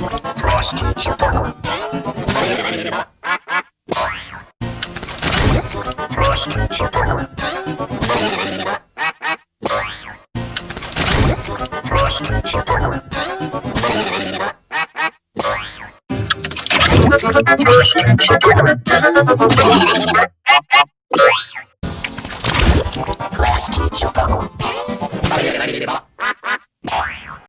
Cross teacher.